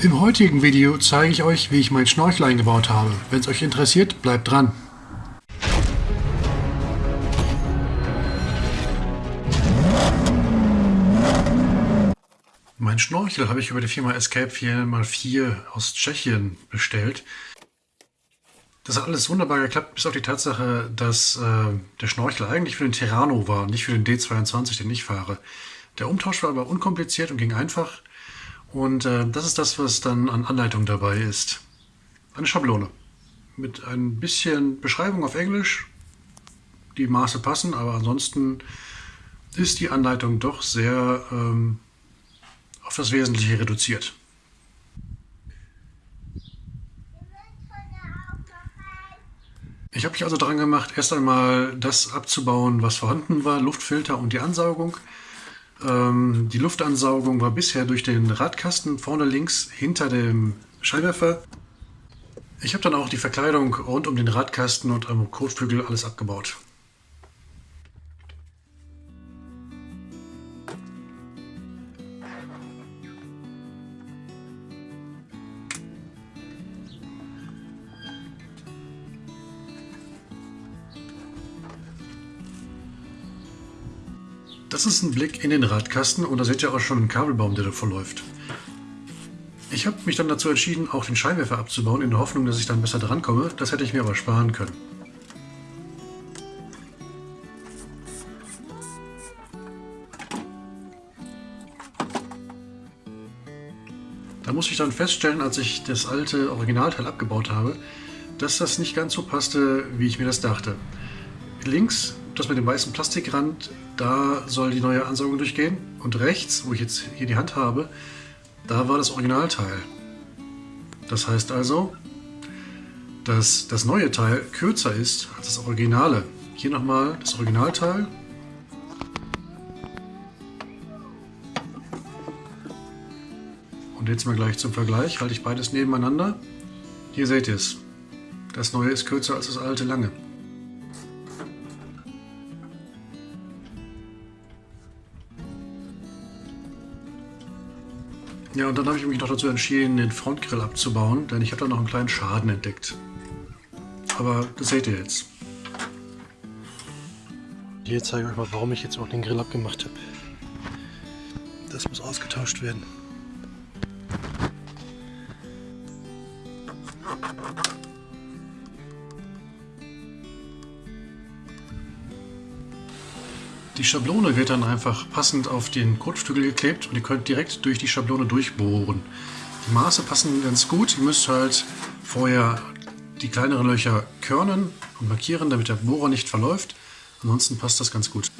Im heutigen Video zeige ich euch, wie ich mein Schnorchel eingebaut habe. Wenn es euch interessiert, bleibt dran. Mein Schnorchel habe ich über die Firma Escape 4x4 aus Tschechien bestellt. Das hat alles wunderbar geklappt, bis auf die Tatsache, dass äh, der Schnorchel eigentlich für den Terrano war, nicht für den D22, den ich fahre. Der Umtausch war aber unkompliziert und ging einfach. Und äh, das ist das, was dann an Anleitung dabei ist. Eine Schablone mit ein bisschen Beschreibung auf Englisch. Die Maße passen, aber ansonsten ist die Anleitung doch sehr ähm, auf das Wesentliche reduziert. Ich habe mich also daran gemacht, erst einmal das abzubauen, was vorhanden war, Luftfilter und die Ansaugung. Ähm, die Luftansaugung war bisher durch den Radkasten vorne links hinter dem Scheinwerfer. Ich habe dann auch die Verkleidung rund um den Radkasten und am Kotflügel alles abgebaut. Das ist ein Blick in den Radkasten und da seht ihr auch schon einen Kabelbaum, der da verläuft. Ich habe mich dann dazu entschieden, auch den Scheinwerfer abzubauen, in der Hoffnung, dass ich dann besser drankomme. Das hätte ich mir aber sparen können. Da muss ich dann feststellen, als ich das alte Originalteil abgebaut habe, dass das nicht ganz so passte, wie ich mir das dachte. Links das mit dem weißen Plastikrand, da soll die neue Ansaugung durchgehen. Und rechts, wo ich jetzt hier die Hand habe, da war das Originalteil. Das heißt also, dass das neue Teil kürzer ist als das Originale. Hier nochmal das Originalteil. Und jetzt mal gleich zum Vergleich, halte ich beides nebeneinander. Hier seht ihr es. Das neue ist kürzer als das alte lange. Ja, und dann habe ich mich noch dazu entschieden, den Frontgrill abzubauen, denn ich habe da noch einen kleinen Schaden entdeckt. Aber das seht ihr jetzt. Hier zeige ich euch mal, warum ich jetzt auch den Grill abgemacht habe. Das muss ausgetauscht werden. Die Schablone wird dann einfach passend auf den Kotflügel geklebt und ihr könnt direkt durch die Schablone durchbohren. Die Maße passen ganz gut. Ihr müsst halt vorher die kleineren Löcher körnen und markieren, damit der Bohrer nicht verläuft. Ansonsten passt das ganz gut.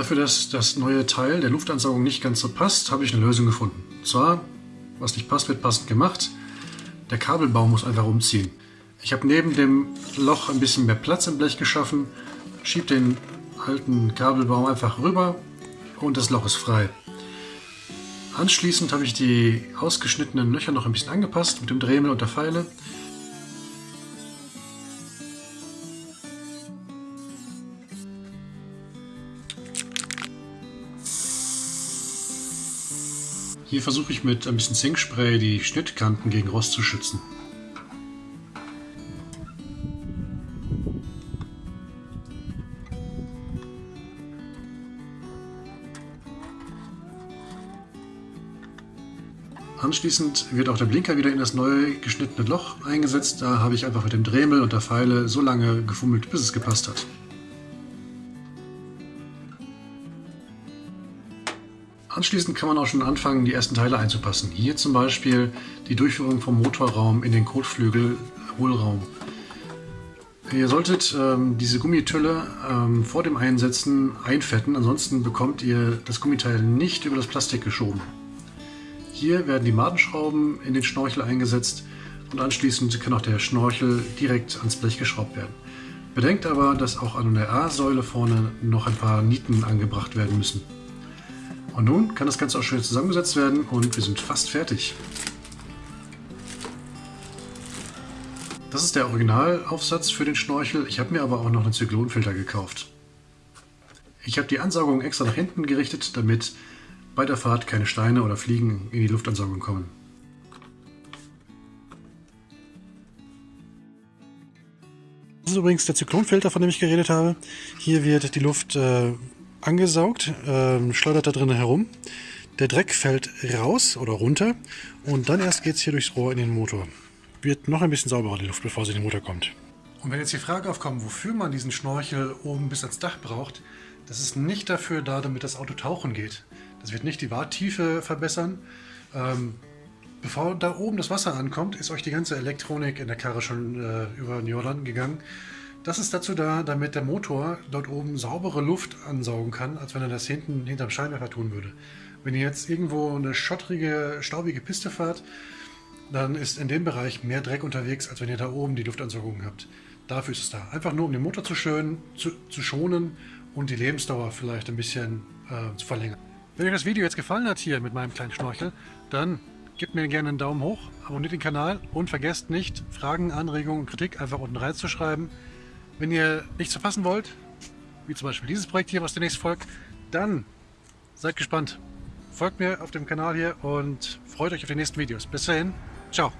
Dafür, dass das neue Teil der Luftansaugung nicht ganz so passt, habe ich eine Lösung gefunden. Und zwar, was nicht passt, wird passend gemacht. Der Kabelbaum muss einfach umziehen. Ich habe neben dem Loch ein bisschen mehr Platz im Blech geschaffen, schiebe den alten Kabelbaum einfach rüber und das Loch ist frei. Anschließend habe ich die ausgeschnittenen Löcher noch ein bisschen angepasst mit dem Dremel und der Pfeile Hier versuche ich mit ein bisschen Zinkspray die Schnittkanten gegen Rost zu schützen. Anschließend wird auch der Blinker wieder in das neu geschnittene Loch eingesetzt. Da habe ich einfach mit dem Dremel und der Pfeile so lange gefummelt, bis es gepasst hat. Anschließend kann man auch schon anfangen, die ersten Teile einzupassen. Hier zum Beispiel die Durchführung vom Motorraum in den Kotflügel Hohlraum. Ihr solltet ähm, diese Gummitülle ähm, vor dem Einsetzen einfetten, ansonsten bekommt ihr das Gummiteil nicht über das Plastik geschoben. Hier werden die Madenschrauben in den Schnorchel eingesetzt und anschließend kann auch der Schnorchel direkt ans Blech geschraubt werden. Bedenkt aber, dass auch an der A-Säule vorne noch ein paar Nieten angebracht werden müssen. Und nun kann das Ganze auch schön zusammengesetzt werden und wir sind fast fertig. Das ist der Originalaufsatz für den Schnorchel. Ich habe mir aber auch noch einen Zyklonfilter gekauft. Ich habe die Ansaugung extra nach hinten gerichtet, damit bei der Fahrt keine Steine oder Fliegen in die Luftansaugung kommen. Das ist übrigens der Zyklonfilter, von dem ich geredet habe. Hier wird die Luft äh, angesaugt, äh, schleudert da drinnen herum. Der Dreck fällt raus oder runter und dann erst geht es hier durchs Rohr in den Motor wird noch ein bisschen sauberer die Luft, bevor sie in den Motor kommt. Und wenn jetzt die Frage aufkommt, wofür man diesen Schnorchel oben bis ans Dach braucht, das ist nicht dafür da, damit das Auto tauchen geht. Das wird nicht die Warttiefe verbessern. Ähm, bevor da oben das Wasser ankommt, ist euch die ganze Elektronik in der Karre schon äh, über den Jordan gegangen. Das ist dazu da, damit der Motor dort oben saubere Luft ansaugen kann, als wenn er das hinten hinterm Scheinwerfer tun würde. Wenn ihr jetzt irgendwo eine schottrige, staubige Piste fahrt, dann ist in dem Bereich mehr Dreck unterwegs, als wenn ihr da oben die Luftansaugung habt. Dafür ist es da. Einfach nur, um den Motor zu, schön, zu, zu schonen und die Lebensdauer vielleicht ein bisschen äh, zu verlängern. Wenn euch das Video jetzt gefallen hat hier mit meinem kleinen Schnorchel, dann gebt mir gerne einen Daumen hoch, abonniert den Kanal und vergesst nicht, Fragen, Anregungen und Kritik einfach unten reinzuschreiben. Wenn ihr nichts verpassen wollt, wie zum Beispiel dieses Projekt hier, was demnächst folgt, dann seid gespannt. Folgt mir auf dem Kanal hier und freut euch auf die nächsten Videos. Bis dahin, Ciao.